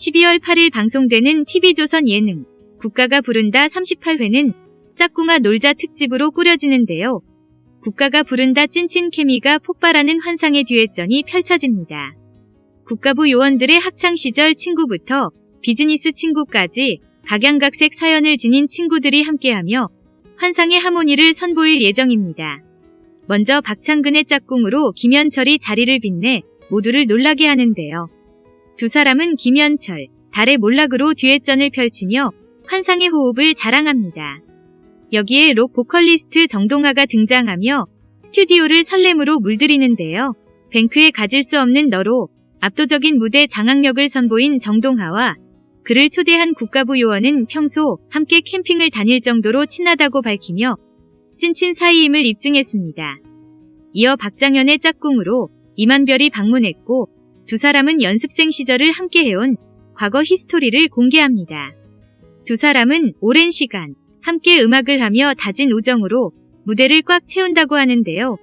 12월 8일 방송되는 TV조선 예능 국가가 부른다 38회는 짝꿍아 놀자 특집으로 꾸려지는데요. 국가가 부른다 찐친 케미가 폭발하는 환상의 듀엣전이 펼쳐집니다. 국가부 요원들의 학창시절 친구부터 비즈니스 친구까지 각양각색 사연을 지닌 친구들이 함께하며 환상의 하모니를 선보일 예정입니다. 먼저 박창근의 짝꿍으로 김현철이 자리를 빛내 모두를 놀라게 하는데요. 두 사람은 김현철, 달의 몰락으로 듀엣전을 펼치며 환상의 호흡을 자랑합니다. 여기에 록 보컬리스트 정동아가 등장하며 스튜디오를 설렘으로 물들이는데요. 뱅크에 가질 수 없는 너로 압도적인 무대 장악력을 선보인 정동하와 그를 초대한 국가부 요원은 평소 함께 캠핑을 다닐 정도로 친하다고 밝히며 찐친 사이임을 입증했습니다. 이어 박장현의 짝꿍으로 이만별이 방문했고 두 사람은 연습생 시절을 함께 해온 과거 history를 공개합니다. 두 사람은 오랜 시간 함께 음악을 하며 다진 우정으로 무대를 꽉 채운다고 하는데요.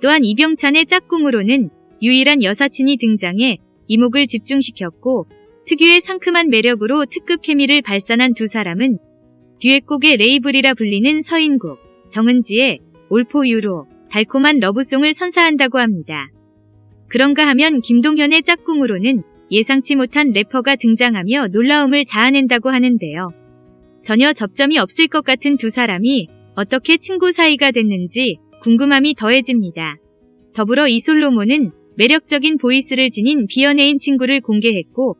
또한 이병찬의 짝꿍으로는 유일한 여사친이 등장해 이목을 집중시켰고 특유의 상큼한 매력으로 특급 케미를 발산한 두 사람은 듀엣곡의 바이블이라 불리는 서인국, 정은지의 올포 유로, 달콤한 러브송을 선사한다고 합니다. 그런가 하면 김동현의 짝꿍으로는 예상치 못한 래퍼가 등장하며 놀라움을 자아낸다고 하는데요. 전혀 접점이 없을 것 같은 두 사람이 어떻게 친구 사이가 됐는지 궁금함이 더해집니다. 더불어 이솔로몬은 매력적인 보이스를 지닌 비연예인 친구를 공개했고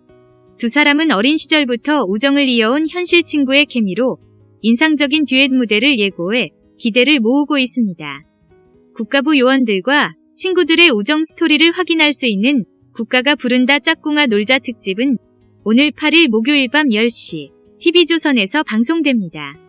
두 사람은 어린 시절부터 우정을 이어온 현실 친구의 케미로 인상적인 듀엣 무대를 예고해 기대를 모으고 있습니다. 국가부 요원들과 친구들의 우정 스토리를 확인할 수 있는 국가가 부른다 짝꿍아 놀자 특집은 오늘 8일 목요일 밤 10시 TV조선에서 방송됩니다.